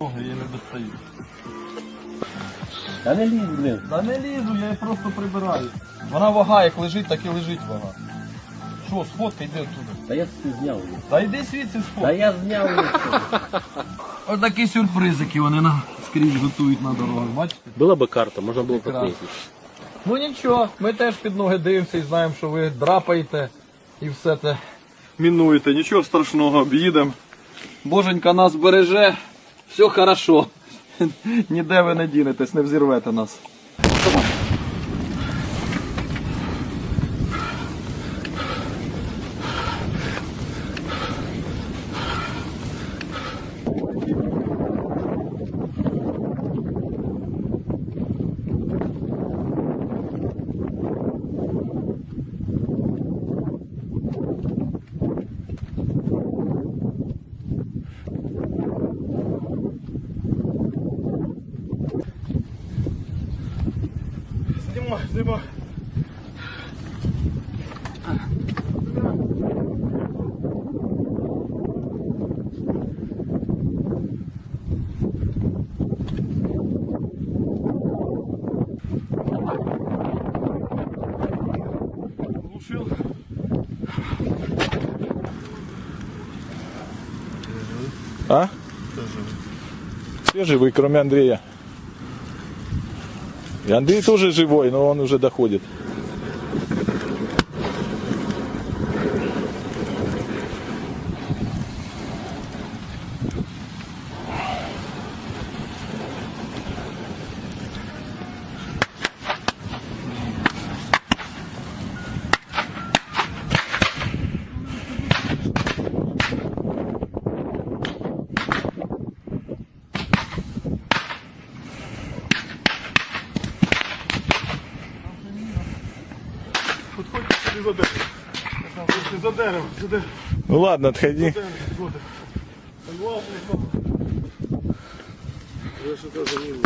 Я не достаю. Та не лізь, блин. Та не лізу, я її просто прибираю. Вона вага, як лежить, так і лежить вага. Що, сфоткай, йди оттуда. Та я собі зняв. її. Та йди звідси Та сфоткай. я зняв. її. Ось такі сюрпризики вони на скрізь готують на дорогах, бачите? Була би карта, можна було поклеїти. Ну нічого, ми теж під ноги дивимося і знаємо, що ви драпаєте і все те. Мінуєте, нічого страшного, об'їдемо. Боженька нас береже, все хорошо. Ніде ви не дінетесь, не взірвете нас. Глушил. А? Все живы, кроме Андрея. И Андрей тоже живой, но он уже доходит. Підходьте сюди за дерево. За дерево, за дерево. Ну ладно, отходи. Я что-то за ним